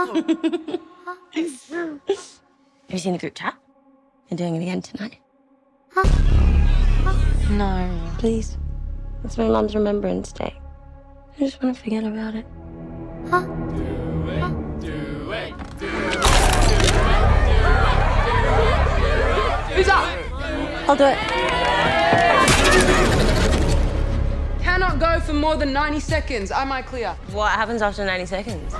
Have you seen the group chat? They're doing it again tonight. No. Please. It's my mom's remembrance day. I just want to forget about it. Who's up? I'll do it. Cannot go for more than 90 seconds. Am I clear? What happens after 90 seconds?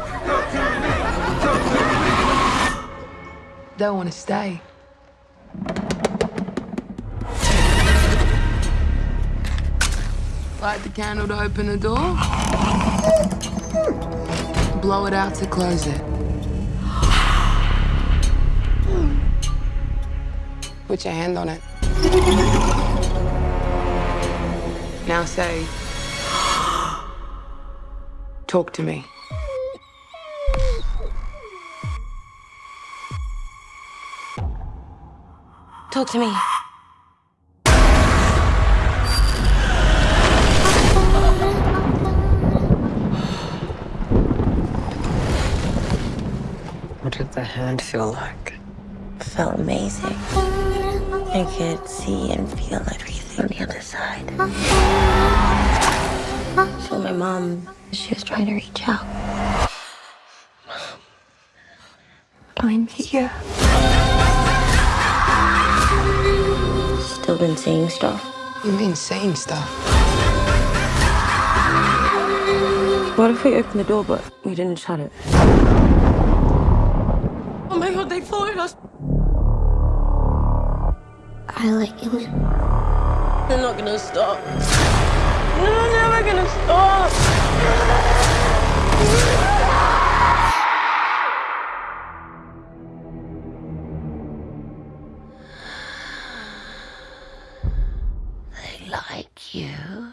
They'll want to stay. Light the candle to open the door. Blow it out to close it. Put your hand on it. Now say, talk to me. Talk to me. What did the hand feel like? felt amazing. I could see and feel everything on the other side. So my mom, she was trying to reach out. I'm here. Still been seeing stuff. You've been saying stuff. What if we opened the door but we didn't shut it? Oh my god, they followed us. I like you. They're not gonna stop. They're never gonna stop. Like you.